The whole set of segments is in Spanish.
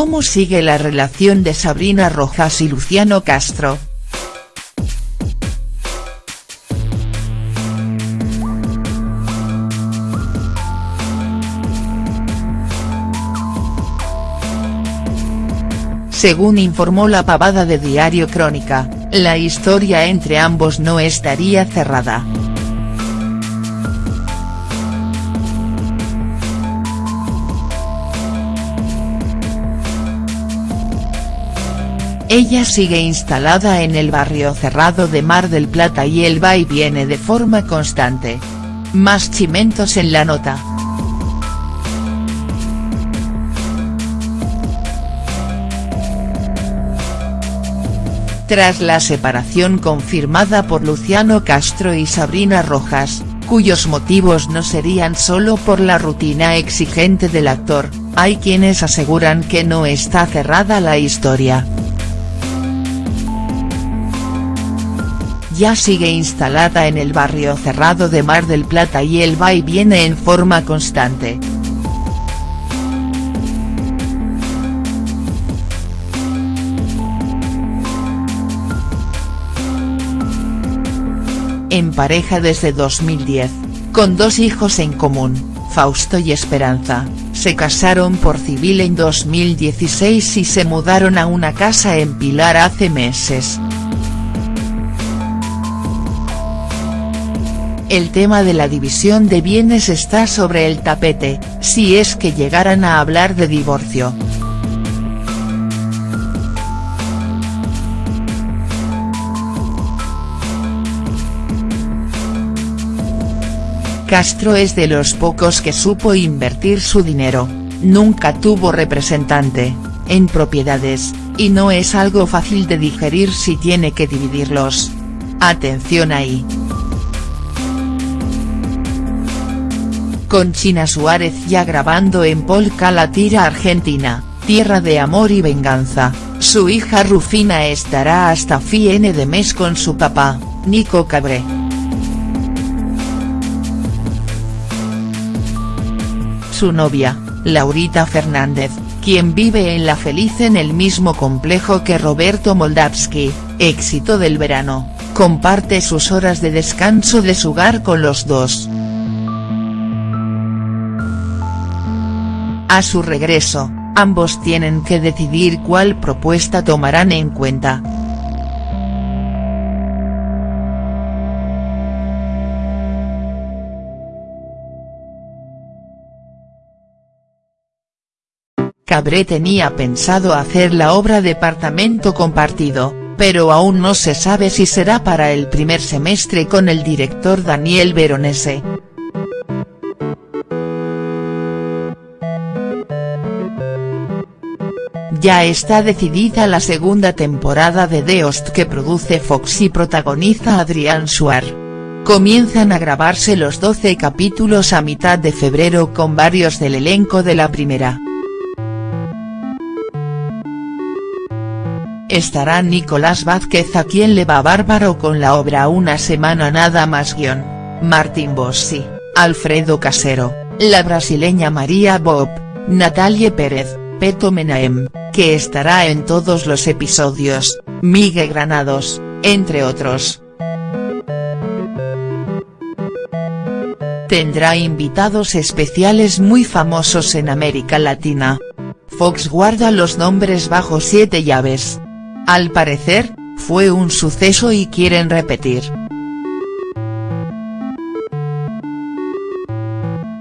¿Cómo sigue la relación de Sabrina Rojas y Luciano Castro?. Según informó la pavada de Diario Crónica, la historia entre ambos no estaría cerrada. Ella sigue instalada en el barrio cerrado de Mar del Plata y él va y viene de forma constante. Más chimentos en la nota. Tras la separación confirmada por Luciano Castro y Sabrina Rojas, cuyos motivos no serían solo por la rutina exigente del actor, hay quienes aseguran que no está cerrada la historia. Ya sigue instalada en el barrio cerrado de Mar del Plata y él va y viene en forma constante. en pareja desde 2010, con dos hijos en común, Fausto y Esperanza, se casaron por civil en 2016 y se mudaron a una casa en Pilar hace meses. El tema de la división de bienes está sobre el tapete, si es que llegaran a hablar de divorcio. Castro es de los pocos que supo invertir su dinero, nunca tuvo representante, en propiedades, y no es algo fácil de digerir si tiene que dividirlos. Atención ahí. Con China Suárez ya grabando en Polka la tira argentina, Tierra de Amor y Venganza, su hija Rufina estará hasta fin de mes con su papá, Nico Cabré. su novia, Laurita Fernández, quien vive en La Feliz en el mismo complejo que Roberto Moldavsky, éxito del verano, comparte sus horas de descanso de su hogar con los dos. A su regreso, ambos tienen que decidir cuál propuesta tomarán en cuenta. Cabré tenía pensado hacer la obra Departamento Compartido, pero aún no se sabe si será para el primer semestre con el director Daniel Veronese. Ya está decidida la segunda temporada de The que produce Fox y protagoniza Adrián Suar. Comienzan a grabarse los 12 capítulos a mitad de febrero con varios del elenco de la primera. Estará Nicolás Vázquez a quien le va bárbaro con la obra Una semana nada más guion, Martín Bossi, Alfredo Casero, la brasileña María Bob, Natalie Pérez, Peto Menaem, que estará en todos los episodios, Miguel Granados, entre otros. Tendrá invitados especiales muy famosos en América Latina. Fox guarda los nombres bajo siete llaves. Al parecer, fue un suceso y quieren repetir.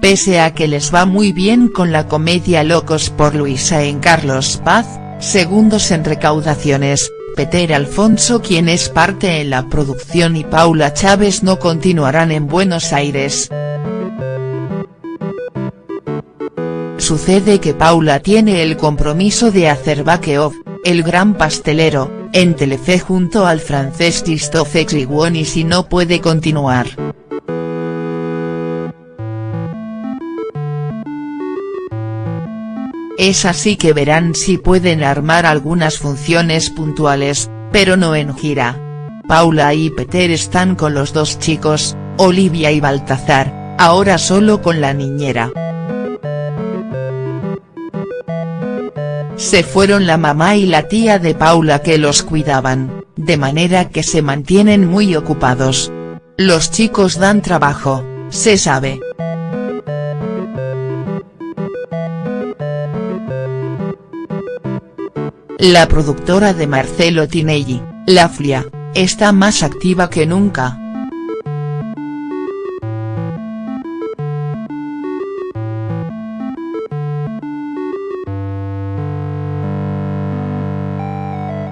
Pese a que les va muy bien con la comedia Locos por Luisa en Carlos Paz, segundos en recaudaciones, Peter Alfonso quien es parte en la producción y Paula Chávez no continuarán en Buenos Aires. Sucede que Paula tiene el compromiso de hacer Bake Off, el gran pastelero, en Telefe junto al francés Christophe y si no puede continuar. Es así que verán si pueden armar algunas funciones puntuales, pero no en gira. Paula y Peter están con los dos chicos, Olivia y Baltazar, ahora solo con la niñera. se fueron la mamá y la tía de Paula que los cuidaban, de manera que se mantienen muy ocupados. Los chicos dan trabajo, se sabe. La productora de Marcelo Tinelli, La Flia, está más activa que nunca.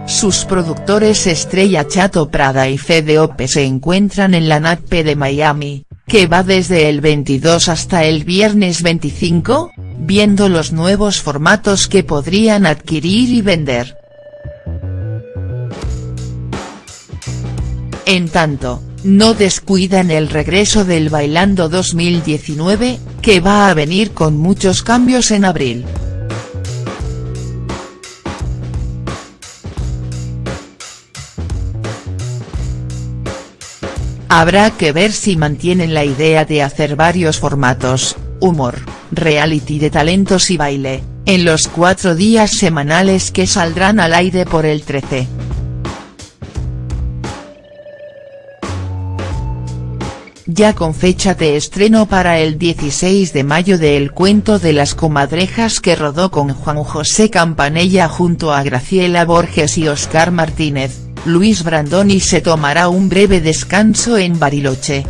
Sus productores Estrella Chato Prada y Fede Ope se encuentran en la NATPE de Miami, que va desde el 22 hasta el viernes 25, viendo los nuevos formatos que podrían adquirir y vender. En tanto, no descuidan el regreso del Bailando 2019, que va a venir con muchos cambios en abril. Habrá que ver si mantienen la idea de hacer varios formatos, humor, reality de talentos y baile, en los cuatro días semanales que saldrán al aire por el 13. Ya con fecha de estreno para el 16 de mayo de El cuento de las comadrejas que rodó con Juan José Campanella junto a Graciela Borges y Oscar Martínez Luis Brandoni se tomará un breve descanso en Bariloche.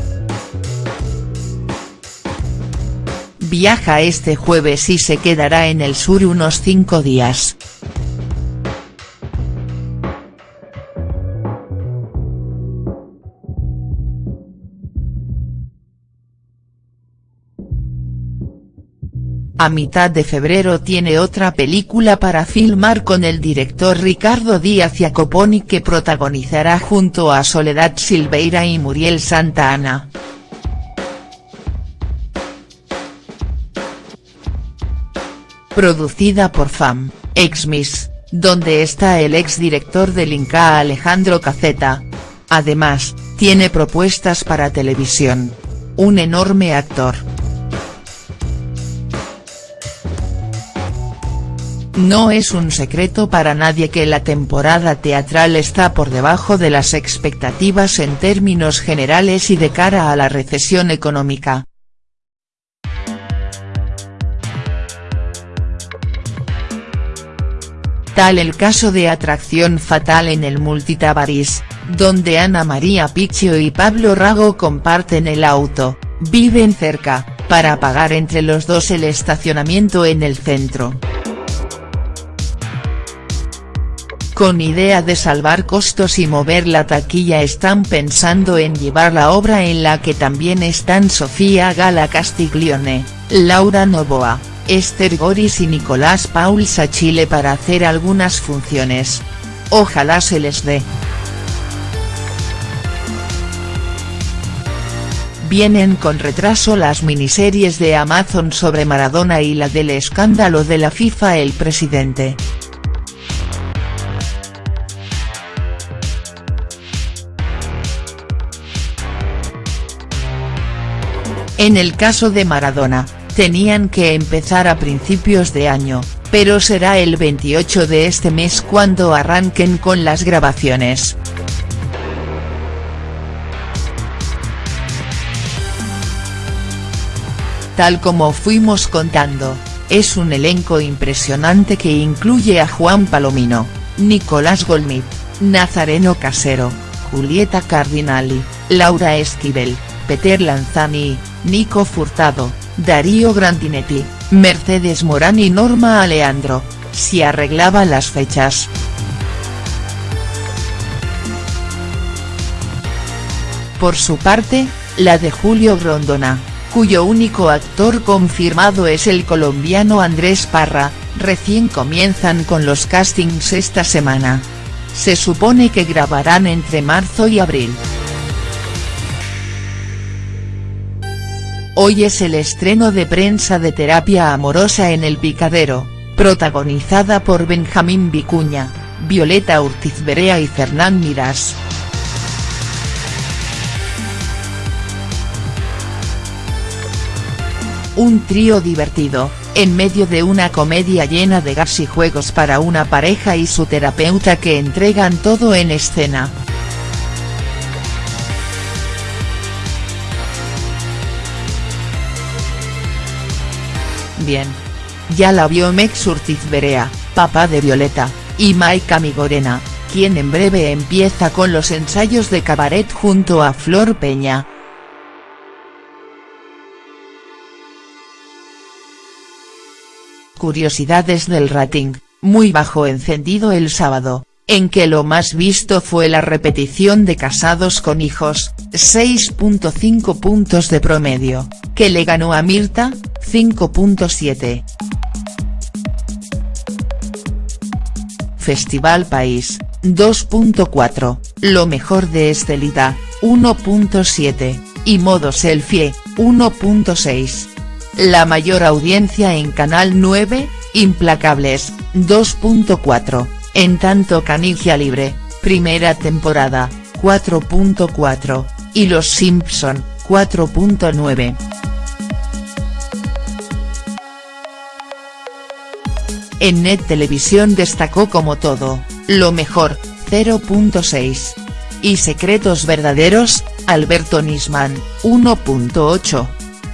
Viaja este jueves y se quedará en el sur unos cinco días. A mitad de febrero tiene otra película para filmar con el director Ricardo Díaz Jacoponi que protagonizará junto a Soledad Silveira y Muriel Santa Ana. Producida por FAM, Exmis, donde está el ex director del Inca Alejandro Caceta. Además, tiene propuestas para televisión. Un enorme actor. No es un secreto para nadie que la temporada teatral está por debajo de las expectativas en términos generales y de cara a la recesión económica. Tal el caso de Atracción Fatal en el Multitabaris, donde Ana María Picchio y Pablo Rago comparten el auto, viven cerca, para pagar entre los dos el estacionamiento en el centro. Con idea de salvar costos y mover la taquilla están pensando en llevar la obra en la que también están Sofía Gala Castiglione, Laura Novoa, Esther Goris y Nicolás Paul Sachile para hacer algunas funciones. Ojalá se les dé. Vienen con retraso las miniseries de Amazon sobre Maradona y la del escándalo de la FIFA El presidente. En el caso de Maradona, tenían que empezar a principios de año, pero será el 28 de este mes cuando arranquen con las grabaciones. Tal como fuimos contando, es un elenco impresionante que incluye a Juan Palomino, Nicolás Golmit, Nazareno Casero, Julieta Cardinali, Laura Esquivel, Peter Lanzani, Nico Furtado, Darío Grandinetti, Mercedes Morán y Norma Aleandro, si arreglaba las fechas. Por su parte, la de Julio Grondona, cuyo único actor confirmado es el colombiano Andrés Parra, recién comienzan con los castings esta semana. Se supone que grabarán entre marzo y abril. Hoy es el estreno de prensa de Terapia Amorosa en El Picadero, protagonizada por Benjamín Vicuña, Violeta Urtiz Berea y Fernán Mirás. Un trío divertido, en medio de una comedia llena de gas y juegos para una pareja y su terapeuta que entregan todo en escena. Ya la vio Mex Urtiz Berea, papá de Violeta, y Maika Migorena, quien en breve empieza con los ensayos de cabaret junto a Flor Peña. Curiosidades del rating, muy bajo encendido el sábado, en que lo más visto fue la repetición de Casados con Hijos, 6.5 puntos de promedio, que le ganó a Mirta, 5.7. Festival País, 2.4, Lo mejor de Estelita, 1.7, y Modo Selfie, 1.6. La mayor audiencia en Canal 9, Implacables, 2.4, en tanto Canigia Libre, primera temporada, 4.4, y Los Simpson, 4.9. En Net Televisión destacó como todo, lo mejor, 0.6. Y Secretos Verdaderos, Alberto Nisman, 1.8.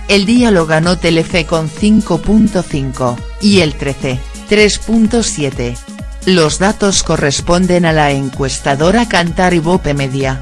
El día lo ganó Telefe con 5.5, y el 13, 3.7. Los datos corresponden a la encuestadora Cantar y Bope Media.